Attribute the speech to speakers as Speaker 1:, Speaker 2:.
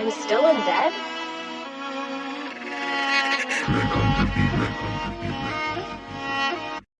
Speaker 1: I'm still in bed?